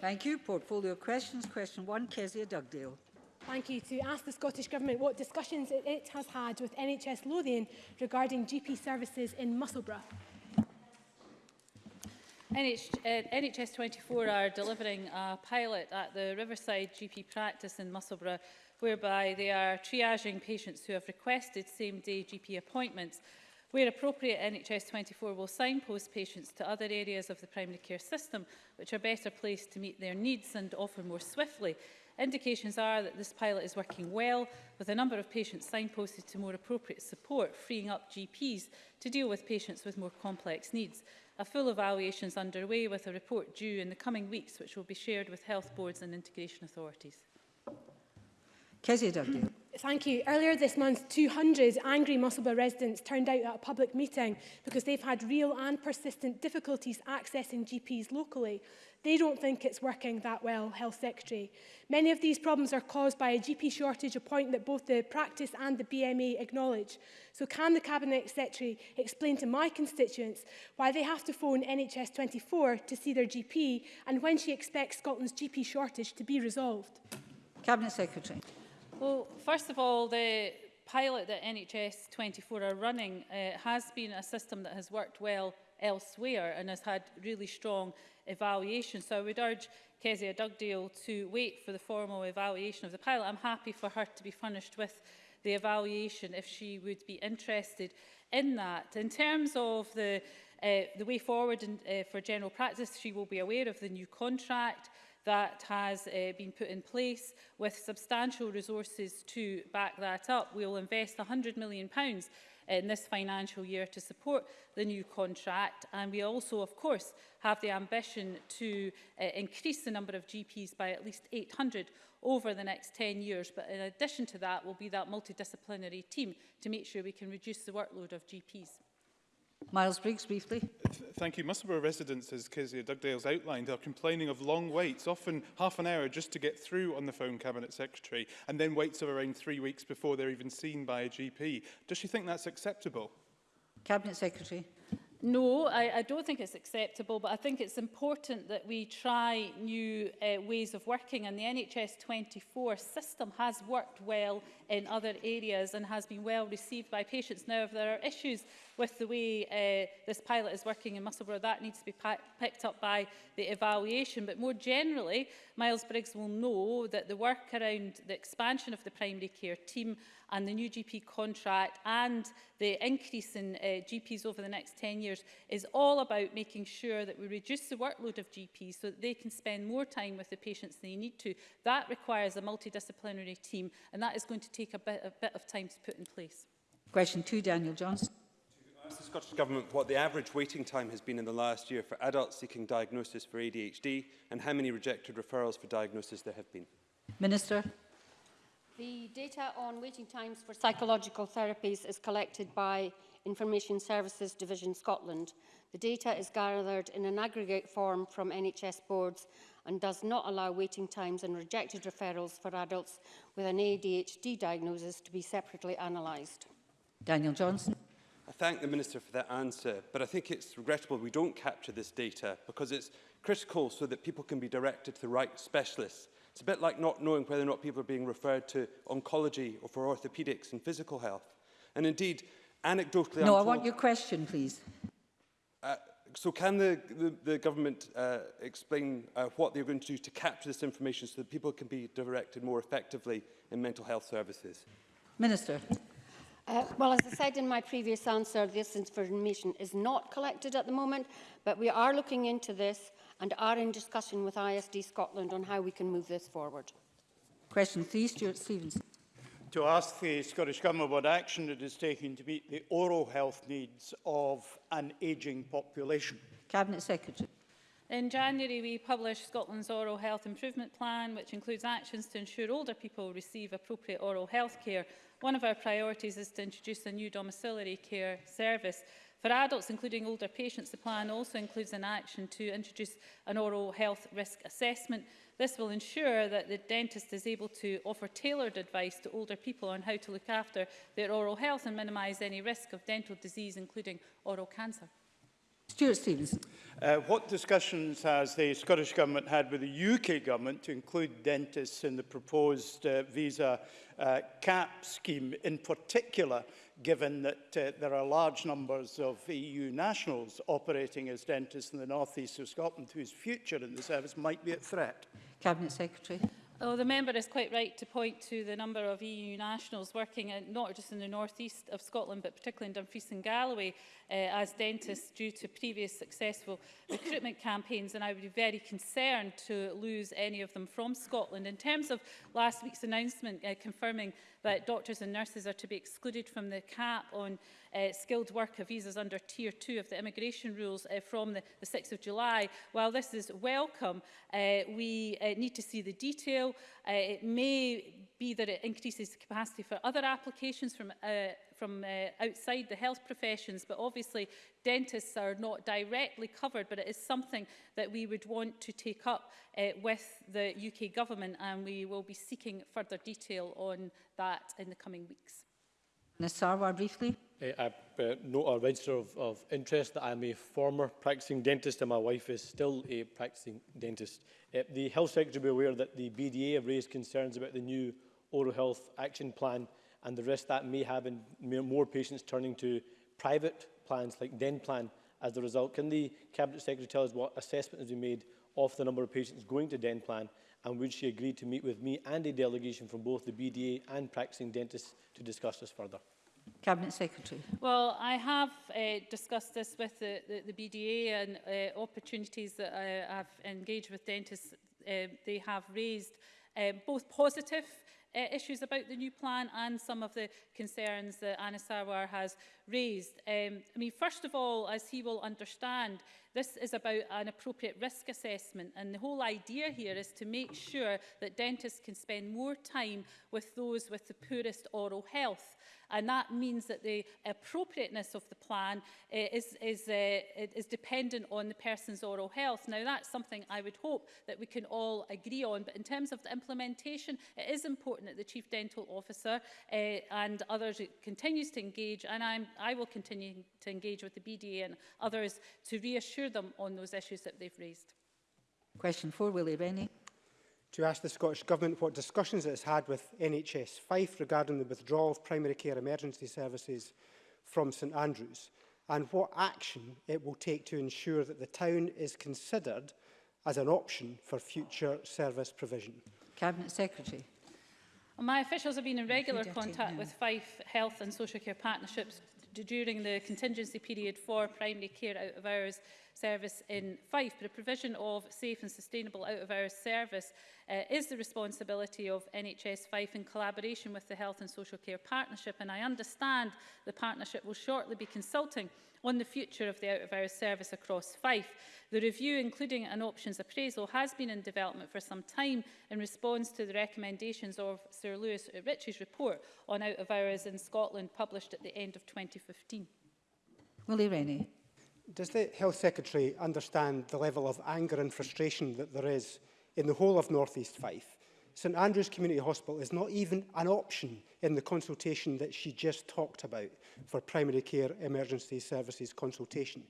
Thank you. Portfolio questions. Question one, Kezia Dugdale. Thank you. To ask the Scottish Government what discussions it has had with NHS Lothian regarding GP services in Musselburgh. NH, uh, NHS 24 are delivering a pilot at the Riverside GP practice in Musselburgh whereby they are triaging patients who have requested same-day GP appointments Where appropriate, NHS 24 will signpost patients to other areas of the primary care system which are better placed to meet their needs and offer more swiftly. Indications are that this pilot is working well, with a number of patients signposted to more appropriate support, freeing up GPs to deal with patients with more complex needs. A full evaluation is underway with a report due in the coming weeks, which will be shared with health boards and integration authorities. Kezia Thank you. Earlier this month, 200 angry Musselburgh residents turned out at a public meeting because they've had real and persistent difficulties accessing GPs locally. They don't think it's working that well, Health Secretary. Many of these problems are caused by a GP shortage, a point that both the practice and the BMA acknowledge. So can the Cabinet Secretary explain to my constituents why they have to phone NHS 24 to see their GP and when she expects Scotland's GP shortage to be resolved? Cabinet Secretary. Well, first of all, the pilot that NHS 24 are running uh, has been a system that has worked well elsewhere and has had really strong evaluation. So I would urge Kezia Dugdale to wait for the formal evaluation of the pilot. I'm happy for her to be furnished with the evaluation if she would be interested in that. In terms of the, uh, the way forward in, uh, for general practice, she will be aware of the new contract that has uh, been put in place with substantial resources to back that up. We will invest £100 million pounds in this financial year to support the new contract and we also of course have the ambition to uh, increase the number of GPs by at least 800 over the next 10 years but in addition to that will be that multidisciplinary team to make sure we can reduce the workload of GPs. Miles Briggs, briefly. Thank you. Musselburgh residents, as Kezia Dugdale's outlined, are complaining of long waits, often half an hour just to get through on the phone Cabinet Secretary, and then waits of around three weeks before they're even seen by a GP. Does she think that's acceptable? Cabinet Secretary. No, I, I don't think it's acceptable, but I think it's important that we try new uh, ways of working. And the NHS 24 system has worked well in other areas and has been well received by patients. Now, if there are issues with the way uh, this pilot is working in Musselburgh, that needs to be picked up by the evaluation. But more generally, Miles Briggs will know that the work around the expansion of the primary care team and the new GP contract and the increase in uh, GPs over the next 10 years is all about making sure that we reduce the workload of GPs so that they can spend more time with the patients they need to. That requires a multidisciplinary team and that is going to take a bit, a bit of time to put in place. Question two, Daniel Johnson asked the Scottish Government what the average waiting time has been in the last year for adults seeking diagnosis for ADHD and how many rejected referrals for diagnosis there have been. Minister. The data on waiting times for psychological therapies is collected by Information Services Division Scotland. The data is gathered in an aggregate form from NHS boards and does not allow waiting times and rejected referrals for adults with an ADHD diagnosis to be separately analysed. Daniel Johnson. I thank the Minister for that answer, but I think it's regrettable we don't capture this data because it's critical so that people can be directed to the right specialists. It's a bit like not knowing whether or not people are being referred to oncology or for orthopaedics and physical health. And indeed, anecdotally... No, I'm I want your question, please. Uh, so can the, the, the government uh, explain uh, what they're going to do to capture this information so that people can be directed more effectively in mental health services? Minister. Uh, well, as I said in my previous answer, this information is not collected at the moment, but we are looking into this and are in discussion with ISD Scotland on how we can move this forward. Question three, Stuart Stevens. To ask the Scottish Government what action it is taking to meet the oral health needs of an ageing population. Cabinet Secretary. In January, we published Scotland's Oral Health Improvement Plan, which includes actions to ensure older people receive appropriate oral health care One of our priorities is to introduce a new domiciliary care service For adults, including older patients, the plan also includes an action to introduce an oral health risk assessment. This will ensure that the dentist is able to offer tailored advice to older people on how to look after their oral health and minimise any risk of dental disease, including oral cancer. Stuart Stevenson. Uh, what discussions has the Scottish Government had with the UK Government to include dentists in the proposed uh, visa uh, cap scheme, in particular given that uh, there are large numbers of EU nationals operating as dentists in the northeast of Scotland whose future in the service might be at threat? Cabinet Secretary. Oh, the member is quite right to point to the number of EU nationals working in, not just in the northeast of Scotland, but particularly in Dumfries and Galloway uh, as dentists due to previous successful recruitment campaigns. And I would be very concerned to lose any of them from Scotland. In terms of last week's announcement uh, confirming that doctors and nurses are to be excluded from the cap on uh, skilled worker visas under Tier 2 of the immigration rules uh, from the, the 6th of July. While this is welcome, uh, we uh, need to see the detail. Uh, it may be that it increases capacity for other applications from, uh, from uh, outside the health professions, but obviously dentists are not directly covered, but it is something that we would want to take up uh, with the UK government, and we will be seeking further detail on that in the coming weeks. Sarwar, briefly. Uh, I uh, note a register of, of interest that I'm a former practicing dentist and my wife is still a practicing dentist. Uh, the Health Secretary will be aware that the BDA have raised concerns about the new Oral Health Action Plan and the risk that may have in more patients turning to private plans like Denplan as the result. Can the Cabinet Secretary tell us what assessment has been made of the number of patients going to Denplan and would she agree to meet with me and a delegation from both the BDA and practicing dentists to discuss this further? Cabinet Secretary. Well, I have uh, discussed this with the, the, the BDA and uh, opportunities that I, have engaged with dentists. Uh, they have raised uh, both positive uh, issues about the new plan and some of the concerns that Anna Sarwar has raised. Um, I mean, first of all, as he will understand, this is about an appropriate risk assessment. And the whole idea here is to make sure that dentists can spend more time with those with the poorest oral health. And that means that the appropriateness of the plan uh, is, is, uh, is dependent on the person's oral health. Now, that's something I would hope that we can all agree on. But in terms of the implementation, it is important that the Chief Dental Officer uh, and others continues to engage. And I'm I will continue to engage with the BDA and others to reassure them on those issues that they've raised. Question four, Willie Rennie. To ask the Scottish Government what discussions it has had with NHS Fife regarding the withdrawal of primary care emergency services from St Andrews and what action it will take to ensure that the town is considered as an option for future service provision. Cabinet Secretary. my officials have been in regular contact with Fife Health and Social Care Partnerships during the contingency period for primary care out of hours service in Fife. But the provision of safe and sustainable out of hours service uh, is the responsibility of NHS Fife in collaboration with the Health and Social Care Partnership. And I understand the partnership will shortly be consulting on the future of the out-of-hours service across Fife. The review, including an options appraisal, has been in development for some time in response to the recommendations of Sir Lewis Ritchie's report on out-of-hours in Scotland, published at the end of 2015. Willie Rennie. Does the Health Secretary understand the level of anger and frustration that there is in the whole of North East Fife St Andrews Community Hospital is not even an option in the consultation that she just talked about for primary care emergency services consultation,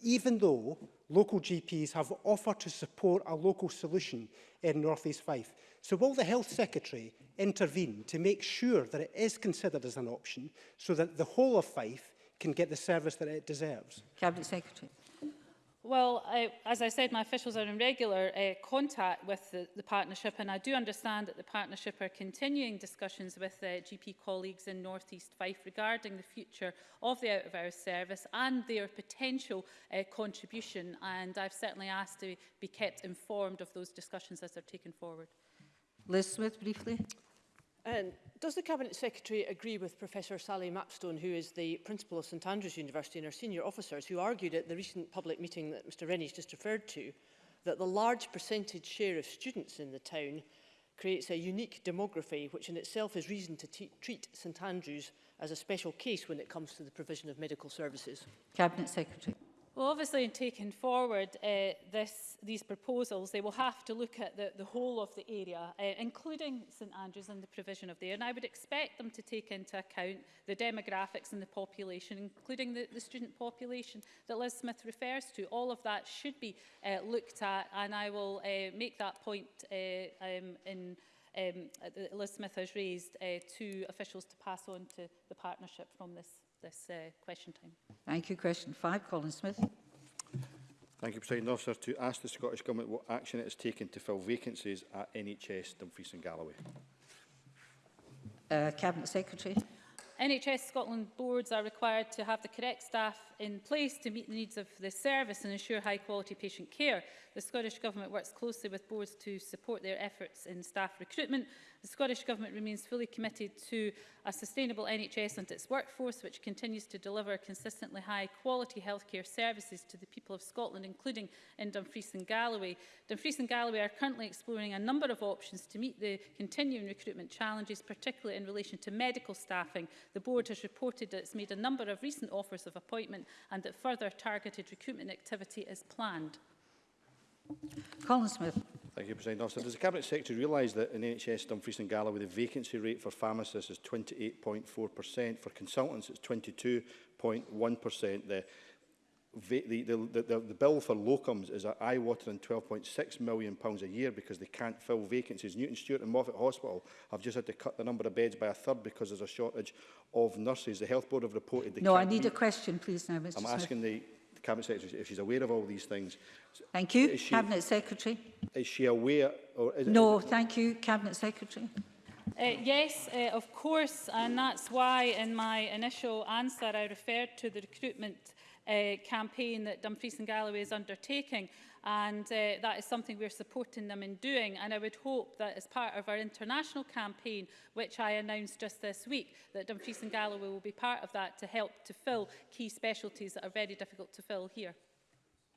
even though local GPs have offered to support a local solution in North East Fife. So will the Health Secretary intervene to make sure that it is considered as an option so that the whole of Fife can get the service that it deserves? Cabinet Secretary. Well, I, as I said, my officials are in regular uh, contact with the, the, partnership and I do understand that the partnership are continuing discussions with uh, GP colleagues in North East Fife regarding the future of the out-of-hours service and their potential uh, contribution and I've certainly asked to be kept informed of those discussions as they're taken forward. Liz Smith, briefly. Um, does the Cabinet Secretary agree with Professor Sally Mapstone, who is the principal of St Andrews University and our senior officers, who argued at the recent public meeting that Mr Rennie's just referred to, that the large percentage share of students in the town creates a unique demography, which in itself is reason to treat St Andrews as a special case when it comes to the provision of medical services? Cabinet Secretary. Well, obviously, in taking forward uh, this, these proposals, they will have to look at the, the whole of the area, uh, including St Andrews and the provision of there. And I would expect them to take into account the demographics and the population, including the, the student population that Liz Smith refers to. All of that should be uh, looked at, and I will uh, make that point uh, um, in um, Liz Smith has raised uh, to officials to pass on to the partnership from this this uh, question time. Thank you. Question five, Colin Smith. Thank you, President Officer. To ask the Scottish Government what action it has taken to fill vacancies at NHS Dumfries and Galloway. Uh, Cabinet Secretary. NHS Scotland boards are required to have the correct staff in place to meet the needs of the service and ensure high quality patient care. The Scottish Government works closely with boards to support their efforts in staff recruitment. The Scottish Government remains fully committed to a sustainable NHS and its workforce, which continues to deliver consistently high quality healthcare services to the people of Scotland, including in Dumfries and Galloway. Dumfries and Galloway are currently exploring a number of options to meet the continuing recruitment challenges, particularly in relation to medical staffing The board has reported that it's made a number of recent offers of appointment and that further targeted recruitment activity is planned. Colin Smith. Thank you, President Officer. Does the Cabinet Secretary realise that in NHS Dumfries and Galloway, the vacancy rate for pharmacists is 28.4%, for consultants it's 22.1%. The the, the, the, the bill for locums is eye-watering £12.6 million pounds a year because they can't fill vacancies. Newton Stewart and Moffat Hospital have just had to cut the number of beds by a third because there's a shortage of nurses. The Health Board have reported... They no, I need a question, please, now, Mr I'm Smith. asking the, the Cabinet Secretary if she's aware of all these things. Thank you. she, Cabinet Secretary. Is she aware? Or is no, it, thank you, Cabinet Secretary. Uh, yes, uh, of course, and that's why in my initial answer I referred to the recruitment uh, campaign that Dumfries and Galloway is undertaking and uh, that is something we're supporting them in doing and I would hope that as part of our international campaign which I announced just this week that Dumfries and Galloway will be part of that to help to fill key specialties that are very difficult to fill here.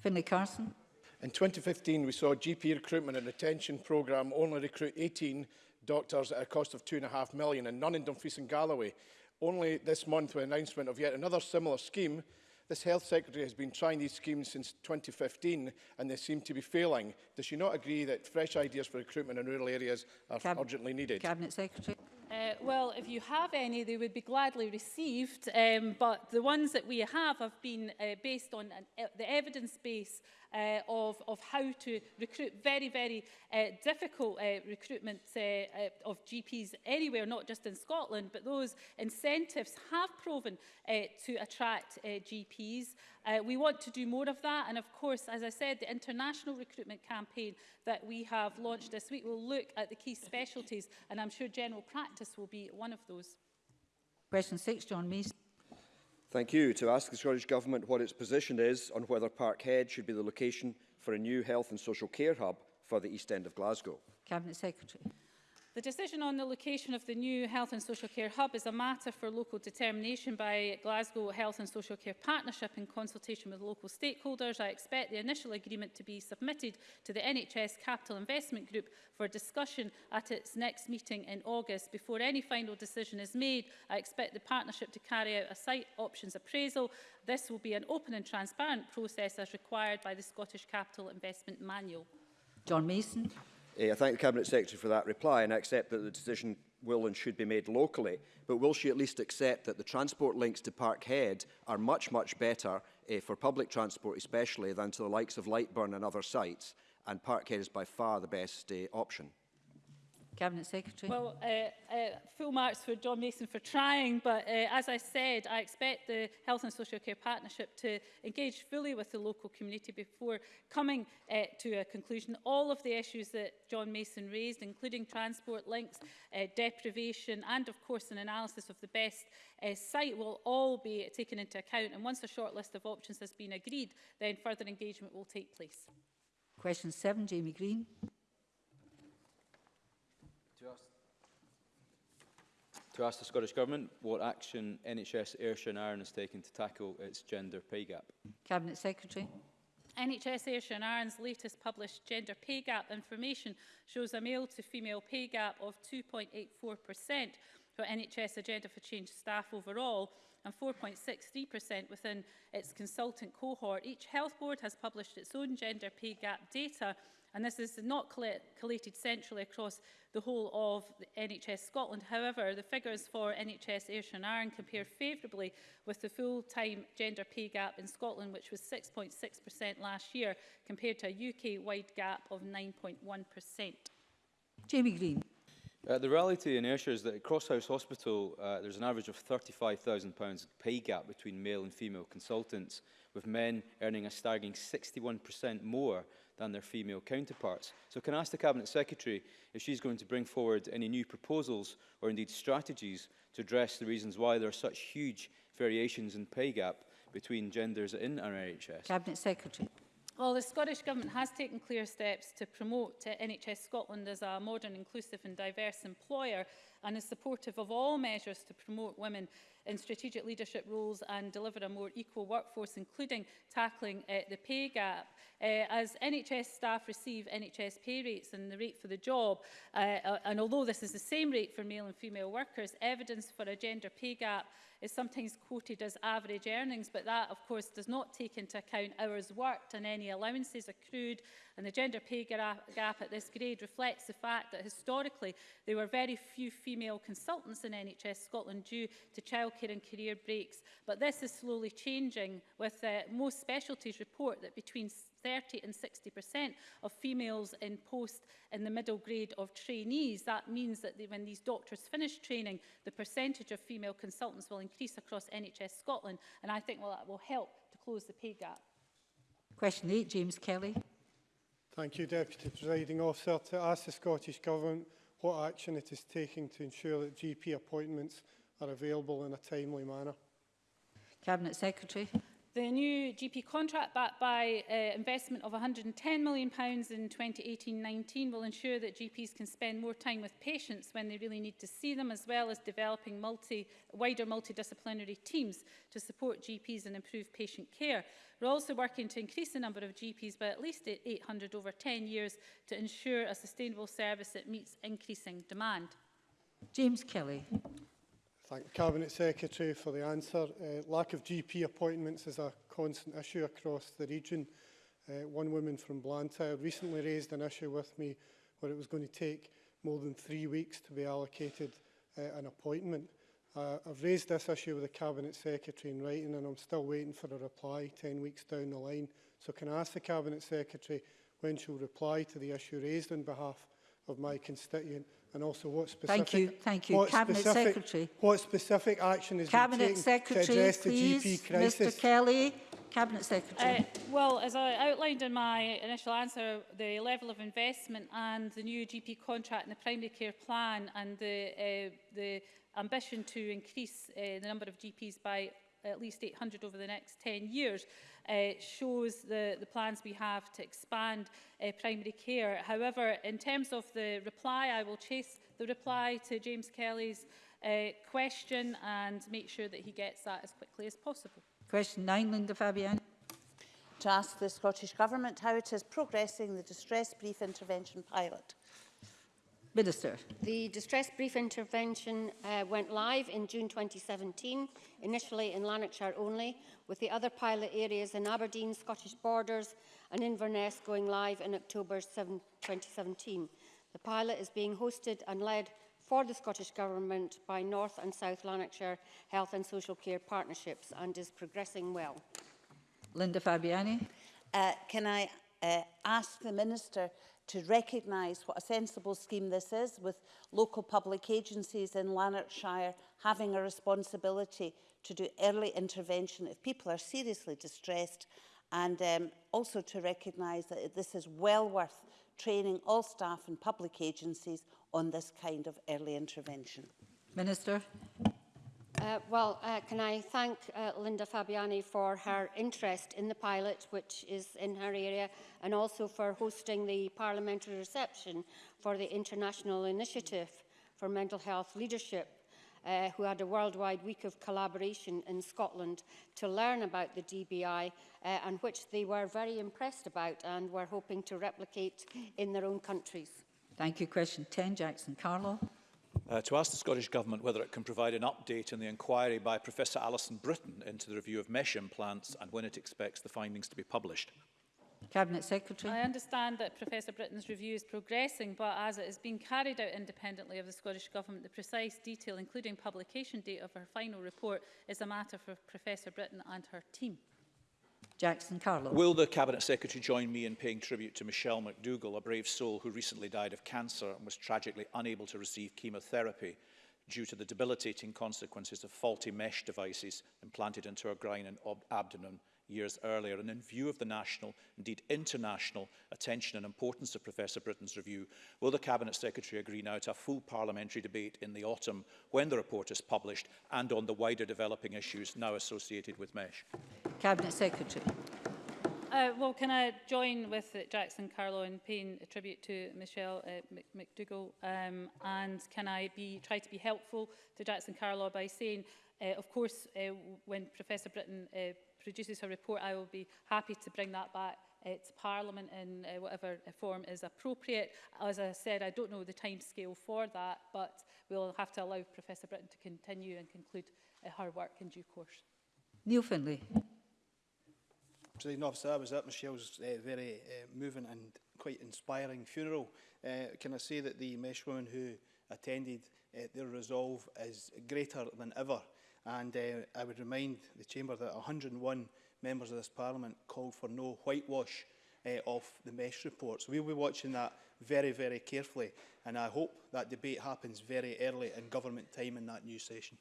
Finlay Carson. In 2015, we saw GP recruitment and retention programme only recruit 18 doctors at a cost of two and a half million, and none in Dumfries and Galloway. Only this month, with announcement of yet another similar scheme, this Health Secretary has been trying these schemes since 2015 and they seem to be failing. Does she not agree that fresh ideas for recruitment in rural areas are Cab urgently needed? Cabinet Secretary. Uh, well, if you have any, they would be gladly received, um, but the ones that we have have been uh, based on an, uh, the evidence base uh, of, of how to recruit very, very uh, difficult uh, recruitment uh, uh, of GPs anywhere, not just in Scotland, but those incentives have proven uh, to attract uh, GPs. Uh, we want to do more of that. And of course, as I said, the international recruitment campaign that we have launched this week will look at the key specialties, and I'm sure general practice will be one of those. Question six, John Mason. Thank you. To ask the Scottish Government what its position is on whether Parkhead should be the location for a new health and social care hub for the east end of Glasgow. Cabinet Secretary. The decision on the location of the new Health and Social Care Hub is a matter for local determination by Glasgow Health and Social Care Partnership in consultation with local stakeholders. I expect the initial agreement to be submitted to the NHS Capital Investment Group for discussion at its next meeting in August. Before any final decision is made, I expect the partnership to carry out a site options appraisal. This will be an open and transparent process as required by the Scottish Capital Investment Manual. John Mason. Uh, I thank the Cabinet Secretary for that reply and I accept that the decision will and should be made locally, but will she at least accept that the transport links to Parkhead are much, much better uh, for public transport especially than to the likes of Lightburn and other sites, and Parkhead is by far the best uh, option? Cabinet Secretary. Well, uh, uh, full marks for John Mason for trying, but uh, as I said, I expect the Health and Social Care Partnership to engage fully with the local community before coming uh, to a conclusion. All of the issues that John Mason raised, including transport links, uh, deprivation, and of course an analysis of the best uh, site will all be taken into account. And once a short list of options has been agreed, then further engagement will take place. Question 7, Jamie Green to ask the Scottish Government what action NHS Ayrshire and Arran is taking to tackle its gender pay gap. Cabinet Secretary. NHS Ayrshire and Arran's latest published gender pay gap information shows a male to female pay gap of 2.84% for NHS Agenda for Change staff overall and 4.63% within its consultant cohort. Each health board has published its own gender pay gap data And this is not collated centrally across the whole of the NHS Scotland. However, the figures for NHS Ayrshire and Arran compare favourably with the full-time gender pay gap in Scotland, which was 6.6% last year, compared to a UK-wide gap of 9.1%. Jamie Green. Uh, the reality in Ayrshire is that at House Hospital, uh, there's an average of £35,000 pay gap between male and female consultants, with men earning a staggering 61% more than their female counterparts. So can I ask the Cabinet Secretary if she's going to bring forward any new proposals or indeed strategies to address the reasons why there are such huge variations in pay gap between genders in our NHS? Cabinet Secretary. Well, the Scottish Government has taken clear steps to promote uh, NHS Scotland as a modern, inclusive and diverse employer and is supportive of all measures to promote women in strategic leadership roles and deliver a more equal workforce, including tackling uh, the pay gap. Uh, as NHS staff receive NHS pay rates and the rate for the job, uh, and although this is the same rate for male and female workers, evidence for a gender pay gap is sometimes quoted as average earnings, but that, of course, does not take into account hours worked and any allowances accrued. And the gender pay gap at this grade reflects the fact that historically there were very few female female consultants in NHS Scotland due to childcare and career breaks. But this is slowly changing with uh, most specialties report that between 30 and 60% of females in post in the middle grade of trainees. That means that they, when these doctors finish training, the percentage of female consultants will increase across NHS Scotland. And I think well, that will help to close the pay gap. Question 8, James Kelly. Thank you, Deputy Presiding Officer. To ask the Scottish Government what action it is taking to ensure that GP appointments are available in a timely manner. Cabinet Secretary. The new GP contract backed by uh, investment of £110 million in 2018-19 will ensure that GPs can spend more time with patients when they really need to see them, as well as developing multi, wider multidisciplinary teams to support GPs and improve patient care. We're also working to increase the number of GPs by at least 800 over 10 years to ensure a sustainable service that meets increasing demand. James Kelly thank the Cabinet Secretary for the answer. Uh, lack of GP appointments is a constant issue across the region. Uh, one woman from Blantyre recently raised an issue with me where it was going to take more than three weeks to be allocated uh, an appointment. Uh, I've raised this issue with the Cabinet Secretary in writing and I'm still waiting for a reply 10 weeks down the line. So can I ask the Cabinet Secretary when she'll reply to the issue raised on behalf of my constituent and also what specific... Thank you, thank you. What Cabinet specific, Secretary. What specific action is Cabinet being taken Secretary, to address please, the GP crisis? Mr Kelly. Cabinet Secretary. Uh, well, as I outlined in my initial answer, the level of investment and the new GP contract and the primary care plan and the, uh, the ambition to increase uh, the number of GPs by at least 800 over the next 10 years uh, shows the, the plans we have to expand uh, primary care. However, in terms of the reply, I will chase the reply to James Kelly's uh, question and make sure that he gets that as quickly as possible. Question nine, Linda Fabian. To ask the Scottish Government how it is progressing the distress brief intervention pilot. Minister. The distress brief intervention uh, went live in June 2017, initially in Lanarkshire only, with the other pilot areas in Aberdeen, Scottish Borders and Inverness going live in October 7, 2017. The pilot is being hosted and led for the Scottish Government by North and South Lanarkshire Health and Social Care Partnerships and is progressing well. Linda Fabiani. Uh, can I uh, ask the Minister to recognise what a sensible scheme this is, with local public agencies in Lanarkshire having a responsibility to do early intervention if people are seriously distressed and um, also to recognise that this is well worth training all staff and public agencies on this kind of early intervention. Minister. Uh, well, uh, can I thank uh, Linda Fabiani for her interest in the pilot, which is in her area, and also for hosting the parliamentary reception for the International Initiative for Mental Health Leadership, uh, who had a worldwide week of collaboration in Scotland to learn about the DBI, uh, and which they were very impressed about and were hoping to replicate in their own countries. Thank you. Question 10, Jackson Carlo. Uh, to ask the Scottish Government whether it can provide an update on the inquiry by Professor Alison Britton into the review of mesh implants and when it expects the findings to be published. Cabinet Secretary. I understand that Professor Britton's review is progressing, but as it has been carried out independently of the Scottish Government, the precise detail, including publication date of her final report, is a matter for Professor Britton and her team. Jackson Carlow. Will the Cabinet Secretary join me in paying tribute to Michelle McDougall, a brave soul who recently died of cancer and was tragically unable to receive chemotherapy due to the debilitating consequences of faulty mesh devices implanted into her groin and abdomen years earlier. And in view of the national, indeed international, attention and importance of Professor Britain's review, will the Cabinet Secretary agree now to a full parliamentary debate in the autumn when the report is published and on the wider developing issues now associated with MESH? Cabinet Secretary. Uh, well, can I join with uh, Jackson Carlo and paying a tribute to Michelle uh, McDougall? Um, and can I be, try to be helpful to Jackson Carlo by saying, uh, of course, uh, when Professor Britton uh, produces her report, I will be happy to bring that back to Parliament in uh, whatever uh, form is appropriate. As I said, I don't know the timescale for that, but we'll have to allow Professor Britton to continue and conclude uh, her work in due course. Neil Finlay. Presiding officer, I was at Michelle's uh, very uh, moving and quite inspiring funeral. Uh, can I say that the Mesh who attended, uh, their resolve is greater than ever And uh, I would remind the Chamber that 101 members of this Parliament called for no whitewash uh, of the MESH report. So we'll be watching that very, very carefully. And I hope that debate happens very early in government time in that new session.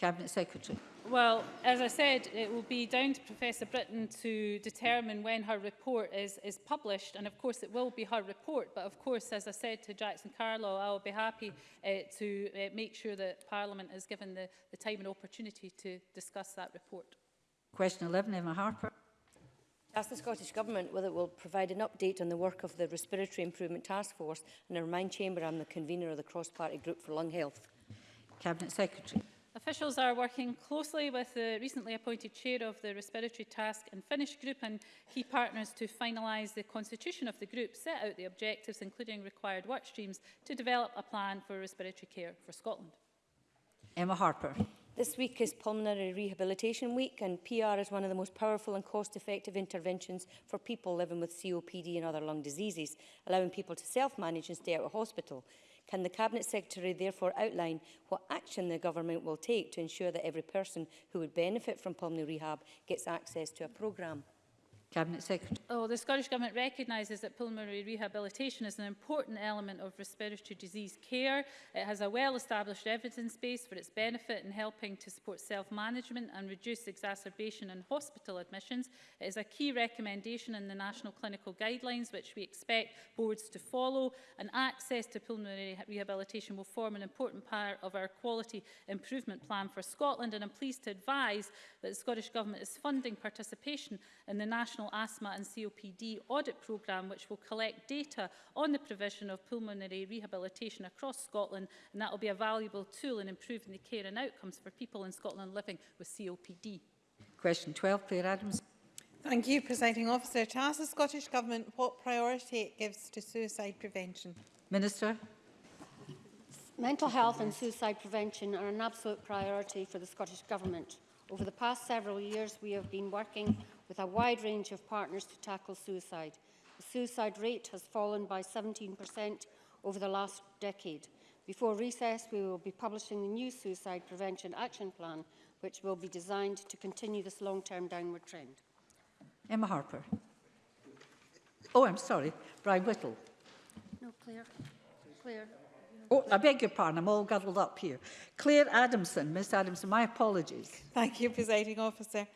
Cabinet Secretary. Well, as I said, it will be down to Professor Britton to determine when her report is, is published, and of course it will be her report, but of course, as I said to Jackson Carlow, I will be happy uh, to uh, make sure that Parliament is given the, the time and opportunity to discuss that report. Question 11, Emma Harper. Ask the Scottish Government whether it will provide an update on the work of the Respiratory Improvement Task Force, and I remind Chamber I'm the convener of the Cross-Party Group for Lung Health. Cabinet Secretary. Officials are working closely with the recently appointed chair of the Respiratory Task and Finish Group and key partners to finalise the constitution of the group, set out the objectives including required work streams to develop a plan for respiratory care for Scotland. Emma Harper. This week is Pulmonary Rehabilitation Week and PR is one of the most powerful and cost-effective interventions for people living with COPD and other lung diseases, allowing people to self-manage and stay out of hospital. Can the Cabinet Secretary therefore outline what action the Government will take to ensure that every person who would benefit from pulmonary rehab gets access to a programme? Cabinet Secretary. Oh, the Scottish Government recognises that pulmonary rehabilitation is an important element of respiratory disease care. It has a well-established evidence base for its benefit in helping to support self-management and reduce exacerbation and hospital admissions. It is a key recommendation in the National Clinical Guidelines, which we expect boards to follow, and access to pulmonary rehabilitation will form an important part of our quality improvement plan for Scotland. And I'm pleased to advise that the Scottish Government is funding participation in the National National Asthma and COPD Audit Programme, which will collect data on the provision of pulmonary rehabilitation across Scotland, and that will be a valuable tool in improving the care and outcomes for people in Scotland living with COPD. Question 12, Claire Adams. Thank you, Presiding Officer. To ask the Scottish Government what priority it gives to suicide prevention. Minister. Mental health and suicide prevention are an absolute priority for the Scottish Government. Over the past several years, we have been working with a wide range of partners to tackle suicide. The suicide rate has fallen by 17% over the last decade. Before recess, we will be publishing the new Suicide Prevention Action Plan, which will be designed to continue this long-term downward trend. Emma Harper. Oh, I'm sorry, Brian Whittle. No, Claire. Claire. Oh, I beg your pardon, I'm all guddled up here. Claire Adamson, Miss Adamson, my apologies. Thank you, Presiding Officer.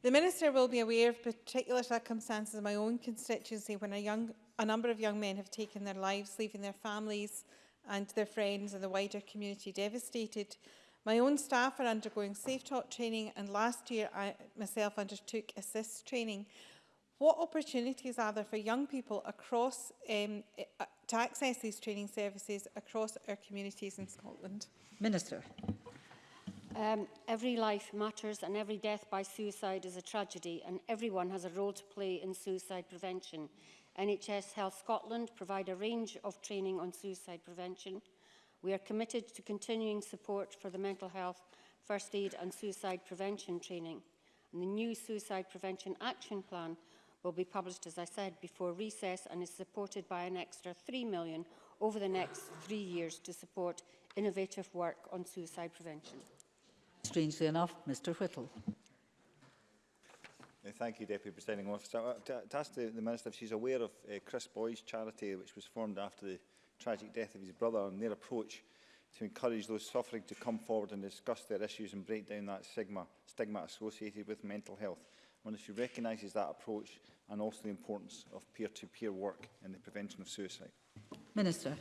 The Minister will be aware of particular circumstances in my own constituency when a, young, a number of young men have taken their lives, leaving their families and their friends and the wider community devastated. My own staff are undergoing Safe Talk training and last year I myself undertook assist training. What opportunities are there for young people across um, eh, to access these training services across our communities in Scotland? Minister. Um, every life matters and every death by suicide is a tragedy and everyone has a role to play in suicide prevention. NHS Health Scotland provide a range of training on suicide prevention. We are committed to continuing support for the mental health, first aid and suicide prevention training. And the new Suicide Prevention Action Plan will be published, as I said, before recess and is supported by an extra 3 million over the next three years to support innovative work on suicide prevention. Strangely enough, Mr Whittle. Thank you, Deputy Presiding Officer. Uh, to, to ask the, the, Minister if she's aware of uh, Chris Boy's charity, which was formed after the tragic death of his brother, and their approach to encourage those suffering to come forward and discuss their issues and break down that stigma, stigma associated with mental health. I wonder if she recognises that approach and also the importance of peer-to-peer -peer work in the prevention of suicide. Minister.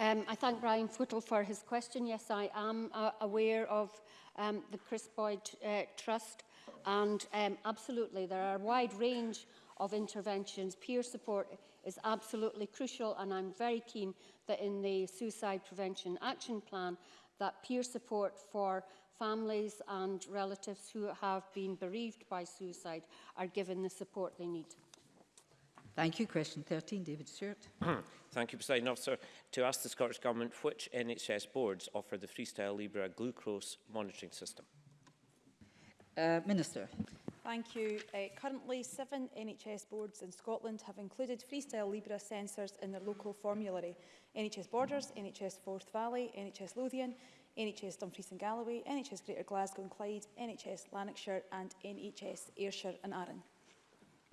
Um, I thank Brian Footle for his question. Yes, I am uh, aware of um, the Chris Boyd uh, Trust and um, absolutely there are a wide range of interventions. Peer support is absolutely crucial and I'm very keen that in the Suicide Prevention Action Plan that peer support for families and relatives who have been bereaved by suicide are given the support they need. Thank you. Question 13, David Stewart. Thank you, President Officer. To ask the Scottish Government which NHS boards offer the Freestyle Libra glucose monitoring system. Uh, Minister. Thank you. Uh, currently, seven NHS boards in Scotland have included Freestyle Libra sensors in their local formulary. NHS Borders, NHS Forth Valley, NHS Lothian, NHS Dumfries and Galloway, NHS Greater Glasgow and Clyde, NHS Lanarkshire and NHS Ayrshire and Arran.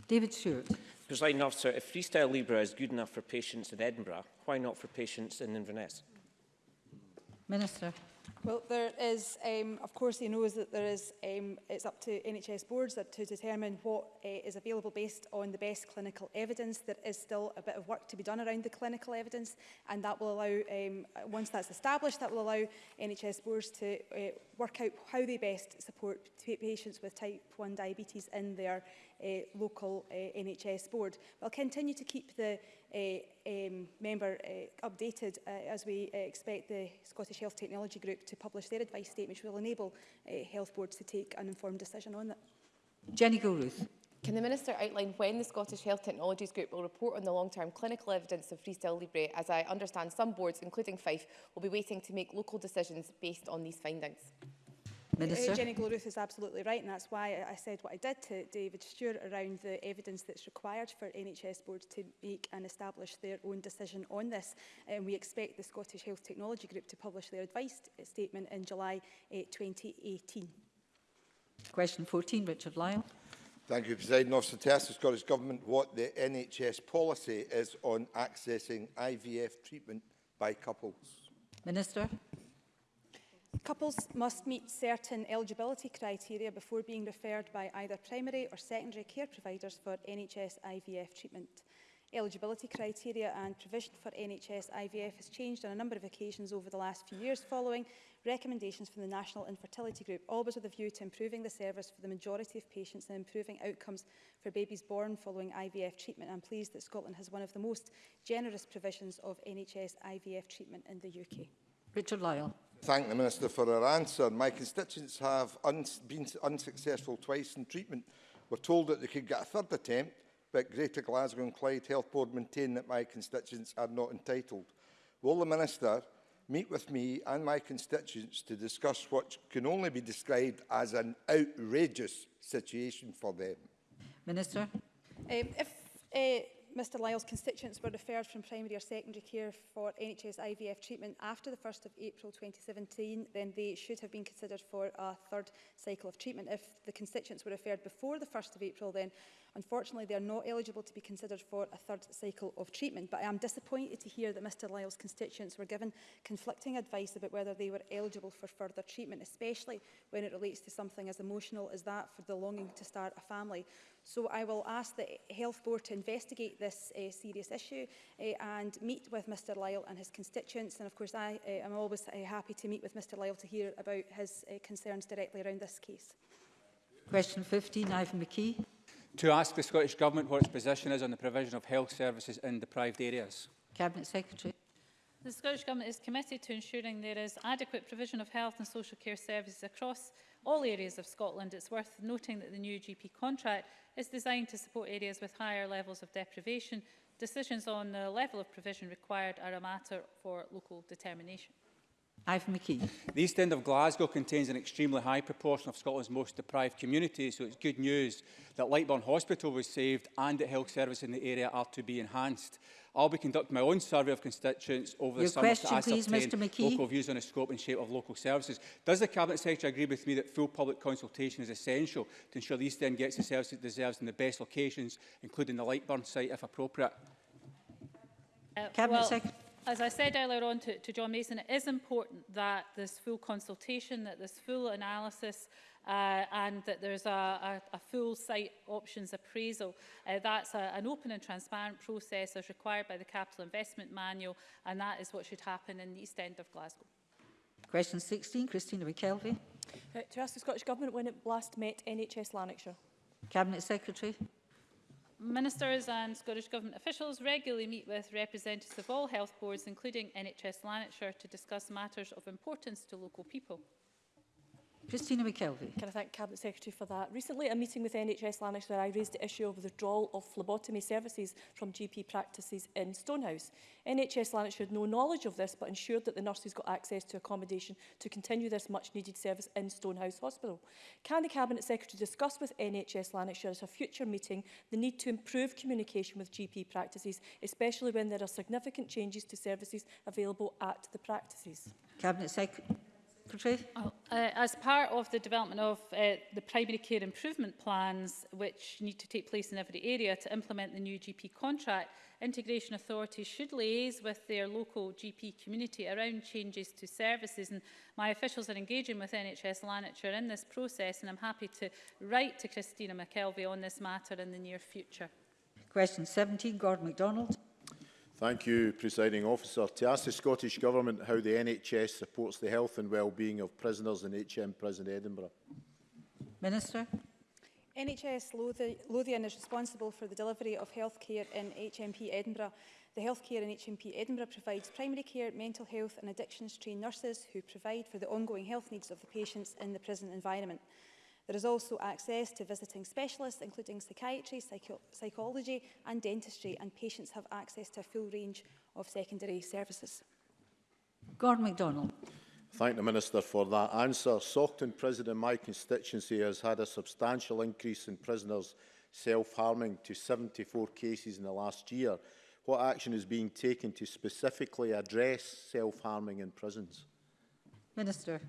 David Stewart. Presiding officer, if freestyle Libra is good enough for patients in Edinburgh, why not for patients in Inverness? Minister. Well, there is, um, of course, he knows that there is, um, it's up to NHS boards to determine what uh, is available based on the best clinical evidence. There is still a bit of work to be done around the clinical evidence, and that will allow, um, once that's established, that will allow NHS boards to uh, work out how they best support patients with type 1 diabetes in their uh, local uh, NHS board. We'll continue to keep the uh, um, member uh, updated uh, as we uh, expect the Scottish Health Technology Group to to publish their advice statement, which will enable uh, health boards to take an informed decision on that. Jenny Gilruth. Can the Minister outline when the Scottish Health Technologies Group will report on the long-term clinical evidence of Freestyle Libre, as I understand some boards, including Fife, will be waiting to make local decisions based on these findings? Minister. Uh, Jenny Gloruth is absolutely right and that's why I said what I did to David Stewart around the evidence that's required for NHS boards to make and establish their own decision on this and um, we expect the Scottish Health Technology Group to publish their advice uh, statement in July uh, 2018. Question 14, Richard Lyle. Thank you, President Officer. To ask the Scottish Government what the NHS policy is on accessing IVF treatment by couples. Minister. Couples must meet certain eligibility criteria before being referred by either primary or secondary care providers for NHS IVF treatment. Eligibility criteria and provision for NHS IVF has changed on a number of occasions over the last few years following recommendations from the National Infertility Group, always with a view to improving the service for the majority of patients and improving outcomes for babies born following IVF treatment. I'm pleased that Scotland has one of the most generous provisions of NHS IVF treatment in the UK. Richard Lyle. Thank the Minister for her answer. My constituents have un been unsuccessful twice in treatment. We're told that they could get a third attempt, but Greater Glasgow and Clyde Health Board maintain that my constituents are not entitled. Will the Minister meet with me and my constituents to discuss what can only be described as an outrageous situation for them? Minister. Um, if uh, Mr Lyle's constituents were referred from primary or secondary care for NHS IVF treatment after the 1st of April 2017, then they should have been considered for a third cycle of treatment. If the constituents were referred before the 1st of April, then unfortunately they are not eligible to be considered for a third cycle of treatment. But I am disappointed to hear that Mr Lyle's constituents were given conflicting advice about whether they were eligible for further treatment, especially when it relates to something as emotional as that for the longing to start a family. So I will ask the Health Board to investigate this uh, serious issue uh, and meet with Mr Lyle and his constituents. And of course, I uh, am always uh, happy to meet with Mr Lyle to hear about his uh, concerns directly around this case. Question 15, Ivan McKee. To ask the Scottish Government what its position is on the provision of health services in deprived areas. Cabinet Secretary. The Scottish Government is committed to ensuring there is adequate provision of health and social care services across all areas of Scotland. It's worth noting that the new GP contract is designed to support areas with higher levels of deprivation. Decisions on the level of provision required are a matter for local determination. Ivan McKee. The East End of Glasgow contains an extremely high proportion of Scotland's most deprived communities, so it's good news that Lightburn Hospital was saved and that health services in the area are to be enhanced. I'll be conducting my own survey of constituents over Your the summer question, to ascertain please, local views on the scope and shape of local services. Does the Cabinet Secretary agree with me that full public consultation is essential to ensure the East End gets the services it deserves in the best locations, including the Lightburn site if appropriate? Uh, Cabinet well, Secretary as I said earlier on to, to John Mason, it is important that this full consultation, that this full analysis uh, and that there's a, a, a full site options appraisal. Uh, that's a, an open and transparent process as required by the Capital Investment Manual and that is what should happen in the East End of Glasgow. Question 16, Christina McKelvey. Uh, to ask the Scottish Government when it last met NHS Lanarkshire. Cabinet Secretary. Ministers and Scottish Government officials regularly meet with representatives of all health boards, including NHS Lanarkshire, to discuss matters of importance to local people. Christina McKelvey. Can I thank Cabinet Secretary for that? Recently, a meeting with NHS Lanarkshire, where I raised the issue of withdrawal of phlebotomy services from GP practices in Stonehouse. NHS Lanarkshire had no knowledge of this, but ensured that the nurses got access to accommodation to continue this much-needed service in Stonehouse Hospital. Can the Cabinet Secretary discuss with NHS Lanarkshire at a future meeting the need to improve communication with GP practices, especially when there are significant changes to services available at the practices? Cabinet Secretary. Secretary? Oh, uh, as part of the development of uh, the primary care improvement plans, which need to take place in every area to implement the new GP contract, integration authorities should liaise with their local GP community around changes to services. And my officials are engaging with NHS Lanarkshire in this process, and I'm happy to write to Christina McKelvey on this matter in the near future. Question 17, Gordon MacDonald. Thank you, Presiding Officer. To ask the Scottish Government how the NHS supports the health and well-being of prisoners in HM Prison Edinburgh. Minister. NHS Lothian, is responsible for the delivery of health care in HMP Edinburgh. The healthcare in HMP Edinburgh provides primary care, mental health and addictions trained nurses who provide for the ongoing health needs of the patients in the prison environment. There is also access to visiting specialists, including psychiatry, psycho psychology and dentistry, and patients have access to a full range of secondary services. Gordon MacDonald. Thank the Minister for that answer. Sockton Prison in my constituency has had a substantial increase in prisoners self-harming to 74 cases in the last year. What action is being taken to specifically address self-harming in prisons? Minister.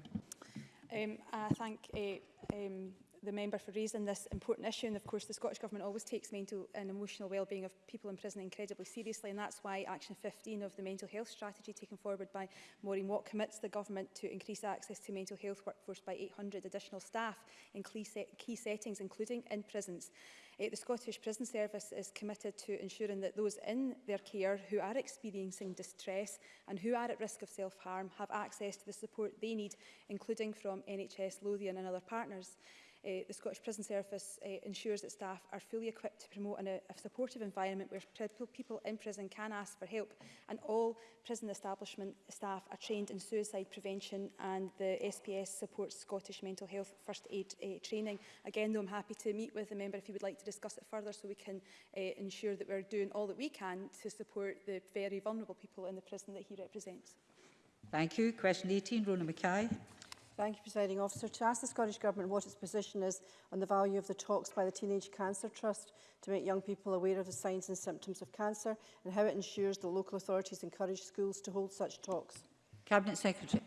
Um, I thank uh, um, the member for raising this important issue. And of course, the Scottish Government always takes mental and emotional well-being of people in prison incredibly seriously. And that's why Action 15 of the mental health strategy taken forward by Maureen Watt commits the Government to increase access to mental health workforce by 800 additional staff in key settings, including in prisons. Uh, the Scottish Prison Service is committed to ensuring that those in their care who are experiencing distress and who are at risk of self-harm have access to the support they need, including from NHS, Lothian and other partners. Eh, the Scottish Prison Service eh, ensures that staff are fully equipped to promote an, a, a supportive environment where people in prison can ask for help and all prison establishment staff are trained in suicide prevention and the SPS supports Scottish mental health first aid uh, training. Again, though, I'm happy to meet with the member if he would like to discuss it further so we can uh, ensure that we're doing all that we can to support the very vulnerable people in the prison that he represents. Thank you. Question 18, Rona Mackay. Thank you, Presiding Officer. To ask the Scottish Government what its position is on the value of the talks by the Teenage Cancer Trust to make young people aware of the signs and symptoms of cancer and how it ensures that local authorities encourage schools to hold such talks. Cabinet Secretary.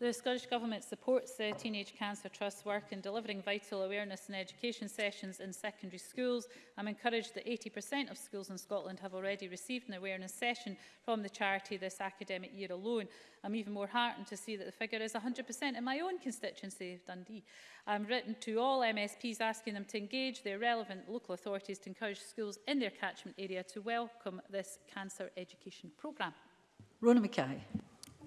The Scottish Government supports the uh, Teenage Cancer Trust's work in delivering vital awareness and education sessions in secondary schools. I'm encouraged that 80% of schools in Scotland have already received an awareness session from the charity this academic year alone. I'm even more heartened to see that the figure is 100% in my own constituency of Dundee. I'm written to all MSPs asking them to engage their relevant local authorities to encourage schools in their catchment area to welcome this cancer education programme. Rona Mackay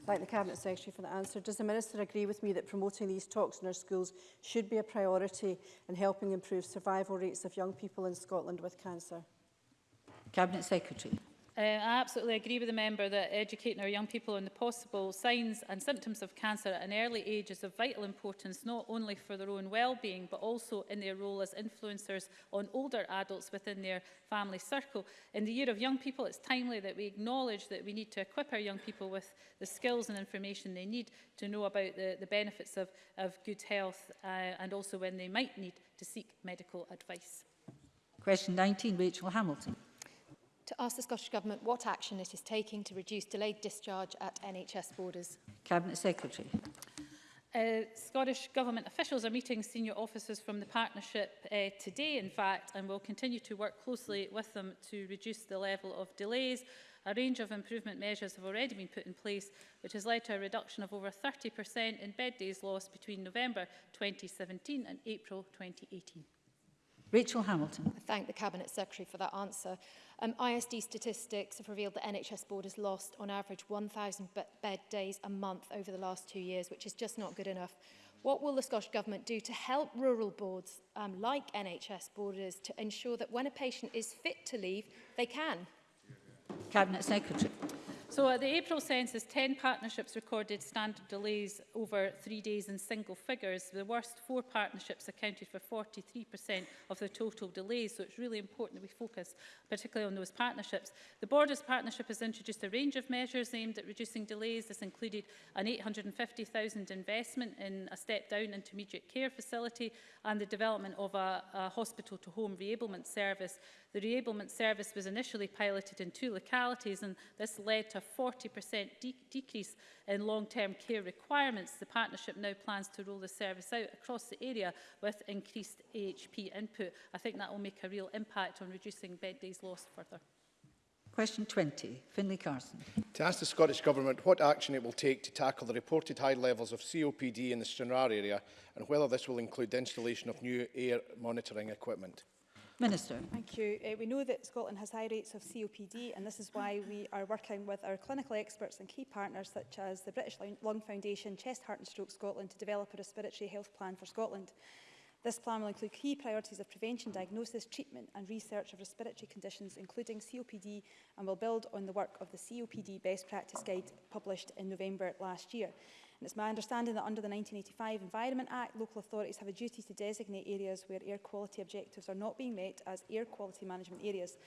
like the Cabinet Secretary for the answer. Does the Minister agree with me that promoting these talks in our schools should be a priority in helping improve survival rates of young people in Scotland with cancer? Cabinet Secretary. Uh, I absolutely agree with the member that educating our young people on the possible signs and symptoms of cancer at an early age is of vital importance, not only for their own well-being, but also in their role as influencers on older adults within their family circle. In the Year of Young People, it's timely that we acknowledge that we need to equip our young people with the skills and information they need to know about the, the benefits of, of good health uh, and also when they might need to seek medical advice. Question 19, Rachel Hamilton to ask the Scottish Government what action it is taking to reduce delayed discharge at NHS borders. Cabinet Secretary. Uh, Scottish Government officials are meeting senior officers from the partnership uh, today, in fact, and will continue to work closely with them to reduce the level of delays. A range of improvement measures have already been put in place, which has led to a reduction of over 30% in bed days lost between November 2017 and April 2018. Rachel Hamilton. I thank the Cabinet Secretary for that answer. Um, ISD statistics have revealed that NHS Board has lost on average 1,000 bed days a month over the last two years, which is just not good enough. What will the Scottish Government do to help rural boards um, like NHS Borders to ensure that when a patient is fit to leave, they can? Cabinet Secretary. So at uh, the April census, 10 partnerships recorded standard delays over three days in single figures. The worst four partnerships accounted for 43% of the total delays, so it's really important that we focus particularly on those partnerships. The Borders Partnership has introduced a range of measures aimed at reducing delays. This included an 850,000 investment in a step-down intermediate care facility and the development of a, a hospital-to-home reablement service. The reablement service was initially piloted in two localities and this led to a 40% de decrease in long-term care requirements, the partnership now plans to roll the service out across the area with increased AHP input. I think that will make a real impact on reducing bed days lost further. Question 20, Finlay Carson. To ask the Scottish Government what action it will take to tackle the reported high levels of COPD in the Stranraer area and whether this will include the installation of new air monitoring equipment. Minister. Thank you. Uh, we know that Scotland has high rates of COPD and this is why we are working with our clinical experts and key partners such as the British Lung Foundation, Chest, Heart and Stroke Scotland to develop a respiratory health plan for Scotland. This plan will include key priorities of prevention, diagnosis, treatment and research of respiratory conditions, including COPD, and will build on the work of the COPD Best Practice Guide published in November last year. And it's my understanding that under the 1985 Environment Act, local authorities have a duty to designate areas where air quality objectives are not being met as air quality management areas.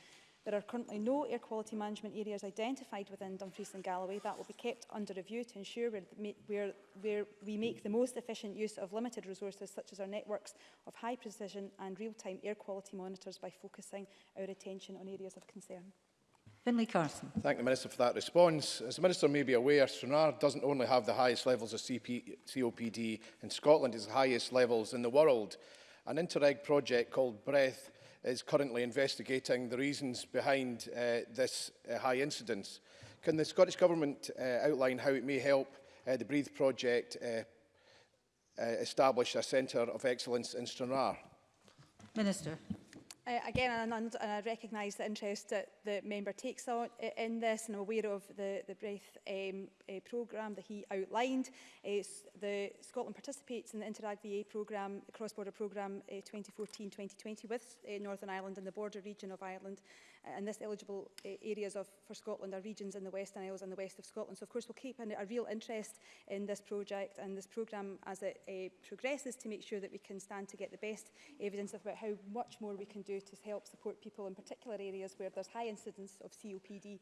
There are currently no air quality management areas identified within Dumfries and Galloway. That will be kept under review to ensure where, where, where we make the most efficient use of limited resources, such as our networks of high precision and real-time air quality monitors by focusing our attention on areas of concern. Finlay Carson. Thank the Minister for that response. As the Minister may be aware, Stranraer doesn't only have the highest levels of CP COPD in Scotland, it's the highest levels in the world. An Interreg project called Breath is currently investigating the reasons behind uh, this uh, high incidence. Can the Scottish Government uh, outline how it may help uh, the Breathe project uh, uh, establish a centre of excellence in Stranraer? Minister. Uh, again, and, I, and I recognise the interest that the member takes on, uh, in this, and I'm aware of the, the Breath um, uh, programme that he outlined. Uh, the Scotland participates in the Interreg VA programme, the cross-border programme uh, 2014-2020 with uh, Northern Ireland and the border region of Ireland. Uh, and this eligible uh, areas of, for Scotland are regions in the Western Isles and the west of Scotland. So, of course, we'll keep an, a real interest in this project and this programme as it uh, progresses to make sure that we can stand to get the best evidence about how much more we can do to help support people in particular areas where there's high incidence of COPD uh,